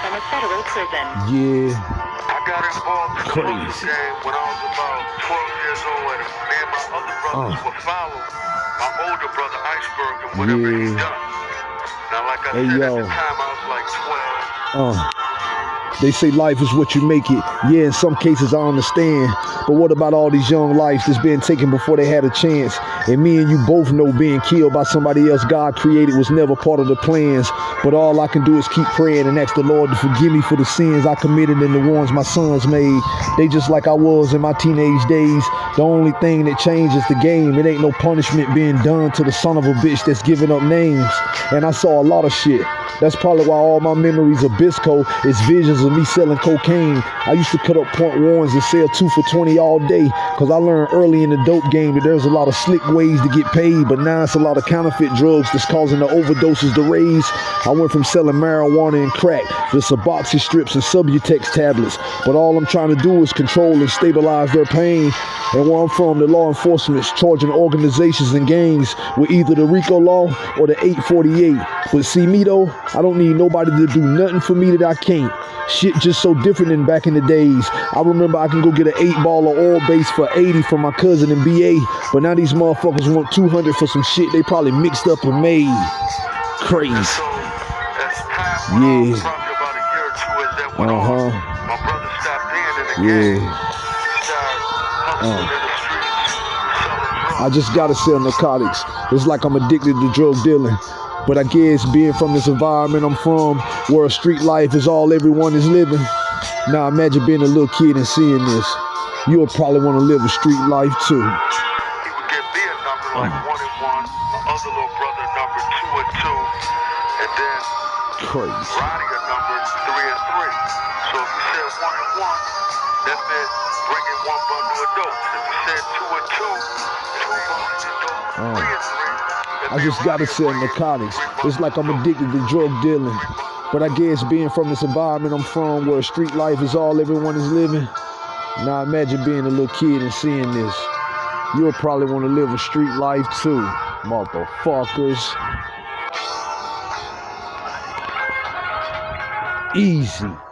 from a federal prison. Yeah, I got involved in the Crazy. social game when I was about 12 years old. And me and my other brothers Uh. would follow my older brother Iceberg and whatever he Yeah. done. Now, like I Hey, said, yo. at the time I was like 12. uh. They say life is what you make it. Yeah, in some cases I understand. But what about all these young lives that's been taken before they had a chance? And me and you both know being killed by somebody else God created was never part of the plans. But all I can do is keep praying and ask the Lord to forgive me for the sins I committed and the ones my sons made. They just like I was in my teenage days. The only thing that changes the game. It ain't no punishment being done to the son of a bitch that's giving up names. And I saw a lot of shit. That's probably why all my memories of Bisco is visions of me selling cocaine. I used to cut up point ones and sell two for 20 all day because I learned early in the dope game that there's a lot of slick ways to get paid, but now it's a lot of counterfeit drugs that's causing the overdoses to raise. I went from selling marijuana and crack to Suboxone strips and Subutex tablets, but all I'm trying to do is control and stabilize their pain. And where I'm from, the law enforcement's charging organizations and gangs with either the RICO law or the 848. But see me though, I don't need nobody to do nothing for me that I can't. Shit just so different than back in the days. I remember I can go get an eight ball of oil base for 80 from my cousin in BA, but now these motherfuckers want 200 for some shit they probably mixed up and made. Crazy. Yeah. or in the Yeah. drugs. I just gotta sell narcotics. It's like I'm addicted to drug dealing. But I guess being from this environment I'm from, where street life is all everyone is living. Now imagine being a little kid and seeing this. You'll probably want to live a street life too. He would give me a number like one and one, my other little brother number two and two, and then Crazy. Roddy a number three and three. So if you said one and one, that meant bringing one bundle of dope. If you said two and two, two bundles of dope. Three and three. I just gotta sell narcotics. It's like I'm addicted to drug dealing. But I guess being from this environment I'm from, where street life is all everyone is living. Now imagine being a little kid and seeing this. You'll probably want to live a street life too, motherfuckers. Easy.